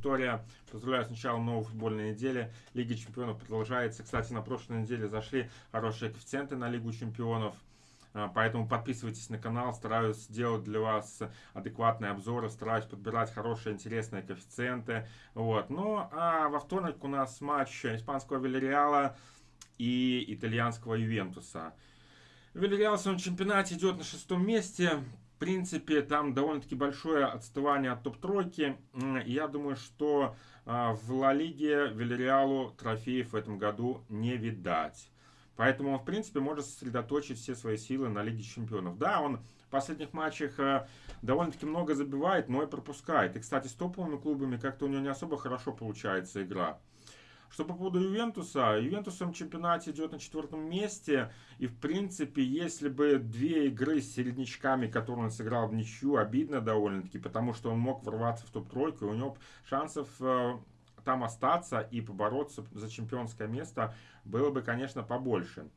аудитория. Поздравляю с началом новой футбольной недели. Лига чемпионов продолжается. Кстати, на прошлой неделе зашли хорошие коэффициенты на Лигу чемпионов. А, поэтому подписывайтесь на канал, стараюсь делать для вас адекватные обзоры, стараюсь подбирать хорошие, интересные коэффициенты. Вот. Ну, а во вторник у нас матч испанского Вильяреала и итальянского Ювентуса. Вильяреал в своем чемпионате идет на шестом месте. Принципе, там довольно-таки большое отставание от топ-тройки. Я думаю, что а, в Ла Лиге Вильяреалу трофеев в этом году не видать. Поэтому он, в принципе, может сосредоточить все свои силы на Лиге Чемпионов. Да, он в последних матчах э, довольно-таки много забивает, но и пропускает. И, кстати, с топовыми клубами как-то у него не особо хорошо получается игра. Что по поводу Ювентуса, Ювентус в чемпионате идет на четвертом месте. И, в принципе, если бы две игры с середнячками, которые он сыграл в ничью, обидно довольно-таки, потому что он мог ворваться в топ-тройку, и у него шансов э, там остаться и побороться за чемпионское место было бы, конечно, побольше.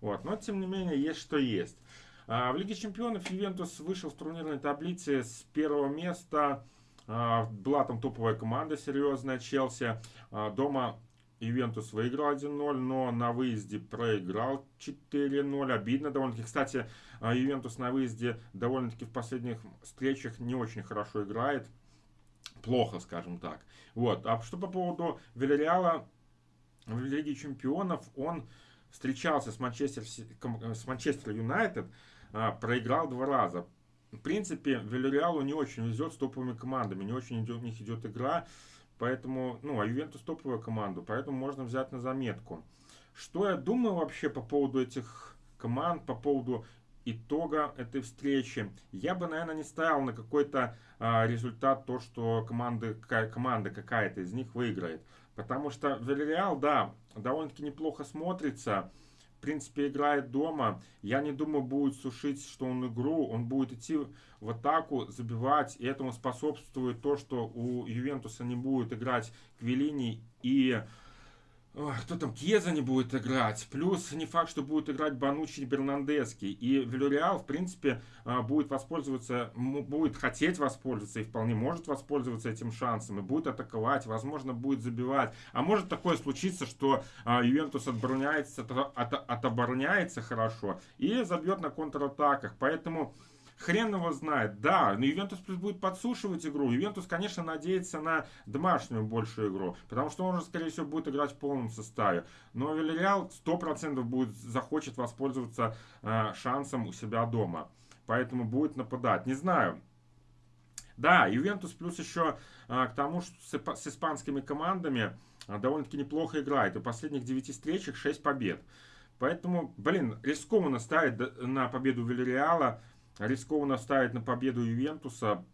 Вот. Но, тем не менее, есть что есть. А, в Лиге чемпионов Ювентус вышел в турнирной таблице с первого места. А, была там топовая команда серьезная, Челси. А, дома Ювентус выиграл 1-0, но на выезде проиграл 4-0. Обидно довольно-таки. Кстати, Ювентус на выезде довольно-таки в последних встречах не очень хорошо играет плохо, скажем так. Вот. А что по поводу Вильяреала в Лиге Чемпионов, он встречался с Манчестер, с Манчестер Юнайтед, а, проиграл два раза. В принципе, Вильяреалу не очень везет с топовыми командами, не очень идет, у них идет игра, поэтому, ну, а Ювентус топовая команда, поэтому можно взять на заметку. Что я думаю вообще по поводу этих команд, по поводу итога этой встречи. Я бы, наверное, не ставил на какой-то а, результат то, что команда, какая, команда какая-то из них выиграет. Потому что Вильяреал, да, довольно-таки неплохо смотрится. Принципе, играет дома. Я не думаю, будет сушить, что он игру. Он будет идти в атаку, забивать. И этому способствует то, что у Ювентуса не будет играть Квелини и кто там, Кеза не будет играть. Плюс не факт, что будет играть Банучи и Бернандески. И Вильяреал, в принципе, а, будет воспользоваться, будет хотеть воспользоваться и вполне может воспользоваться этим шансом. И будет атаковать, возможно, будет забивать. А может такое случиться, что а, Ювентус отбороняется, от, отобороняется хорошо и забьет на контратаках. Поэтому Хрен его знает. Да, но Ювентус плюс будет подсушивать игру. Ювентус, конечно, надеется на домашнюю большую игру. Потому что он же, скорее всего, будет играть в полном составе. Но Вильяреал 100% будет, захочет воспользоваться э, шансом у себя дома. Поэтому будет нападать. Не знаю. Да, Ювентус плюс еще э, к тому, что с, с испанскими командами э, довольно-таки неплохо играет. В последних 9 встречах 6 побед. Поэтому, блин, рискованно ставить на победу Вильяреала рискованно ставить на победу Ювентуса.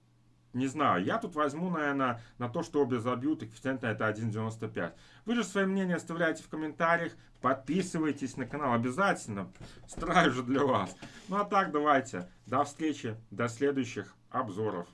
Не знаю, я тут возьму, наверное, на то, что обе забьют, и коэффициент на это 1.95. Вы же свое мнение оставляйте в комментариях, подписывайтесь на канал обязательно, стараюсь же для вас. Ну а так, давайте, до встречи, до следующих обзоров.